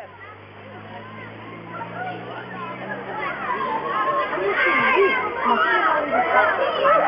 Thank you.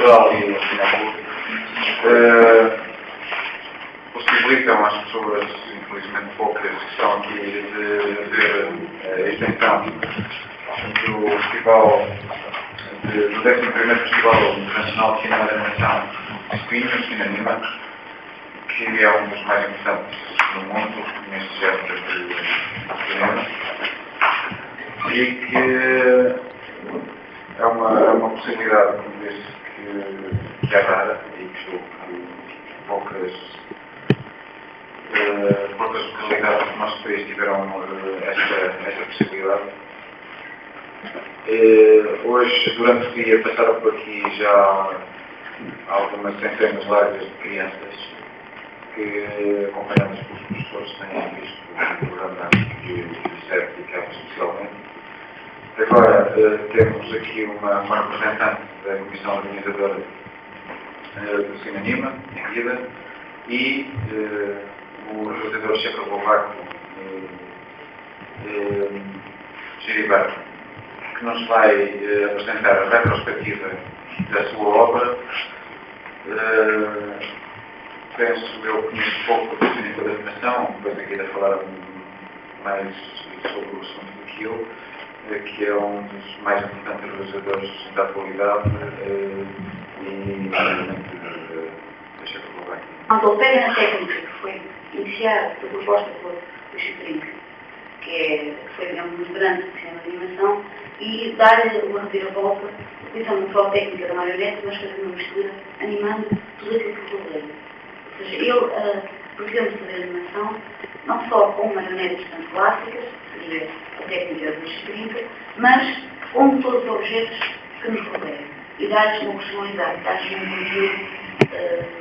Cultural e o Cinema uh, possibilitam às pessoas, infelizmente poucas, que estão aqui de ver a extensão do Festival, de, do 11 Festival Internacional de Cinema de Animação Espinhos, Cinema, que é um dos mais importantes no mundo neste género de cinema e que é uma, é uma possibilidade, como disse, que, que é rara e que que poucas, uh, poucas localidades do nosso país tiveram uh, esta, esta possibilidade. Uh, hoje, durante o dia, passaram por aqui já algumas centenas largas de crianças que, acompanhadas pelos professores, têm visto o programa que serve dedicado especialmente. Agora uh, temos aqui uma, uma, representante da Comissão Organizadora uh, do Cinanima, em vida, e uh, o checoslovaco uh, Giriberto, que nos vai apresentar a retrospectiva da sua obra. penso eu conheço pouco do cinema da animação, depois aqui a falar mais sobre o assunto do que eu que é um dos mais importantes realizadores da atualidade e, obviamente, da Checoslováquia. Quando pega na técnica que foi iniciada, foi proposta por Chitrink, que, é, que foi digamos, um do cinema de animação, e dar uma reviravolta, utilizando só a técnica da marionete, mas fazendo uma mistura, animando tudo aquilo que rodei. Ou seja, ele uh, podemos fazer animação, não só com marionetes tanto clássicas, que seria a técnica dos 30, mas com todos os objetos que nos rodeiam. E dar-lhes uma personalidade, dar-lhes um conteúdo uh,